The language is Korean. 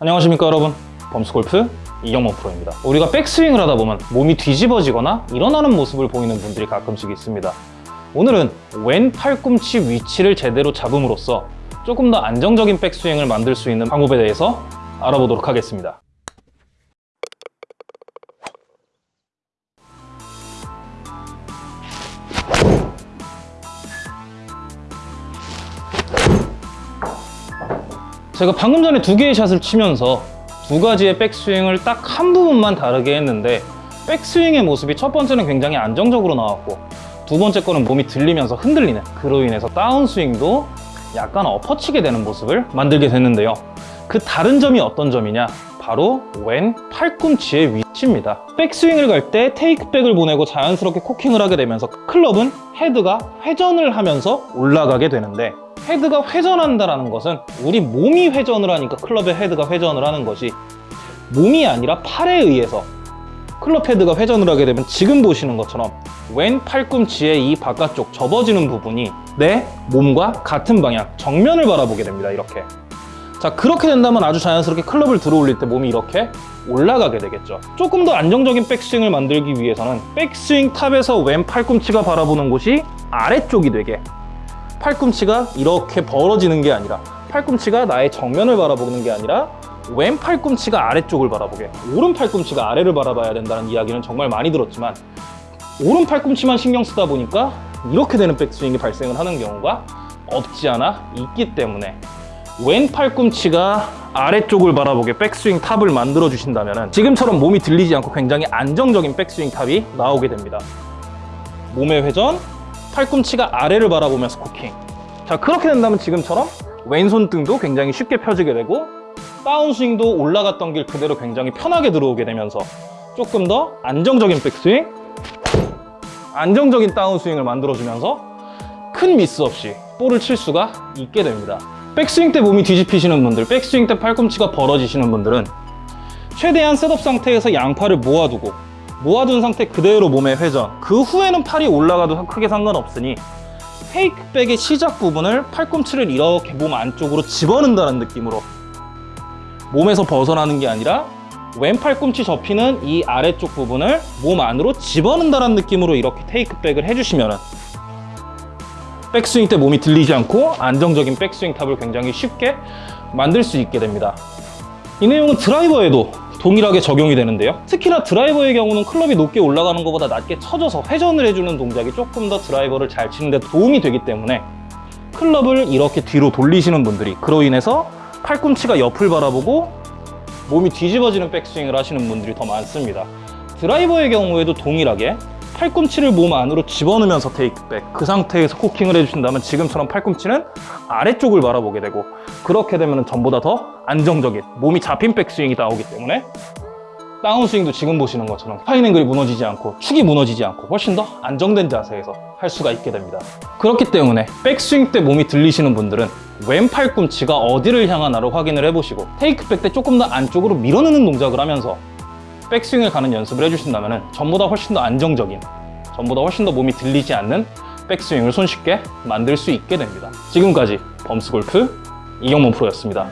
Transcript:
안녕하십니까 여러분. 범스골프 이경범 프로입니다. 우리가 백스윙을 하다 보면 몸이 뒤집어지거나 일어나는 모습을 보이는 분들이 가끔씩 있습니다. 오늘은 왼 팔꿈치 위치를 제대로 잡음으로써 조금 더 안정적인 백스윙을 만들 수 있는 방법에 대해서 알아보도록 하겠습니다 제가 방금 전에 두 개의 샷을 치면서 두 가지의 백스윙을 딱 한 부분만 다르게 했는데 백스윙의 모습이 첫 번째는 굉장히 안정적으로 나왔고 두 번째 거는 몸이 들리면서 흔들리는 그로 인해서 다운스윙도 약간 엎어치게 되는 모습을 만들게 됐는데요. 그 다른 점이 어떤 점이냐? 바로 왼 팔꿈치의 위치입니다. 백스윙을 갈 때 테이크백을 보내고 자연스럽게 코킹을 하게 되면서 클럽은 헤드가 회전을 하면서 올라가게 되는데 헤드가 회전한다는 것은 우리 몸이 회전을 하니까 클럽의 헤드가 회전을 하는 것이 몸이 아니라 팔에 의해서 클럽 헤드가 회전을 하게 되면 지금 보시는 것처럼 왼 팔꿈치의 이 바깥쪽 접어지는 부분이 내 몸과 같은 방향 정면을 바라보게 됩니다 이렇게. 자 그렇게 된다면 아주 자연스럽게 클럽을 들어 올릴 때 몸이 이렇게 올라가게 되겠죠. 조금 더 안정적인 백스윙을 만들기 위해서는 백스윙 탑에서 왼 팔꿈치가 바라보는 곳이 아래쪽이 되게 팔꿈치가 이렇게 벌어지는 게 아니라 팔꿈치가 나의 정면을 바라보는 게 아니라 왼 팔꿈치가 아래쪽을 바라보게 오른 팔꿈치가 아래를 바라봐야 된다는 이야기는 정말 많이 들었지만 오른 팔꿈치만 신경 쓰다 보니까 이렇게 되는 백스윙이 발생을 하는 경우가 없지 않아 있기 때문에 왼 팔꿈치가 아래쪽을 바라보게 백스윙 탑을 만들어 주신다면 지금처럼 몸이 들리지 않고 굉장히 안정적인 백스윙 탑이 나오게 됩니다. 몸의 회전, 팔꿈치가 아래를 바라보면서 코킹. 자 그렇게 된다면 지금처럼 왼손 등도 굉장히 쉽게 펴지게 되고 다운스윙도 올라갔던 길 그대로 굉장히 편하게 들어오게 되면서 조금 더 안정적인 백스윙 안정적인 다운스윙을 만들어주면서 큰 미스 없이 볼을 칠 수가 있게 됩니다. 백스윙 때 몸이 뒤집히시는 분들 백스윙 때 팔꿈치가 벌어지시는 분들은 최대한 setup 상태에서 양팔을 모아두고 모아둔 상태 그대로 몸의 회전. 그 후에는 팔이 올라가도 크게 상관없으니 페이크백의 시작 부분을 팔꿈치를 이렇게 몸 안쪽으로 집어넣는다는 느낌으로 몸에서 벗어나는 게 아니라 왼 팔꿈치 접히는 이 아래쪽 부분을 몸 안으로 집어넣는다는 느낌으로 이렇게 테이크백을 해주시면 백스윙 때 몸이 들리지 않고 안정적인 백스윙 탑을 굉장히 쉽게 만들 수 있게 됩니다. 이 내용은 드라이버에도 동일하게 적용이 되는데요. 특히나 드라이버의 경우는 클럽이 높게 올라가는 것보다 낮게 쳐져서 회전을 해주는 동작이 조금 더 드라이버를 잘 치는 데 도움이 되기 때문에 클럽을 이렇게 뒤로 돌리시는 분들이 그로 인해서 팔꿈치가 옆을 바라보고 몸이 뒤집어지는 백스윙을 하시는 분들이 더 많습니다. 드라이버의 경우에도 동일하게 팔꿈치를 몸 안으로 집어넣으면서 테이크백 그 상태에서 코킹을 해주신다면 지금처럼 팔꿈치는 아래쪽을 바라보게 되고 그렇게 되면 전보다 더 안정적인 몸이 잡힌 백스윙이 나오기 때문에 다운스윙도 지금 보시는 것처럼 파인 앵글이 무너지지 않고 축이 무너지지 않고 훨씬 더 안정된 자세에서 할 수가 있게 됩니다. 그렇기 때문에 백스윙 때 몸이 들리시는 분들은 왼 팔꿈치가 어디를 향하나를 확인을 해보시고 테이크백 때 조금 더 안쪽으로 밀어넣는 동작을 하면서 백스윙을 가는 연습을 해주신다면 전보다 훨씬 더 안정적인 전보다 훨씬 더 몸이 들리지 않는 백스윙을 손쉽게 만들 수 있게 됩니다. 지금까지 범스골프 이경문 프로였습니다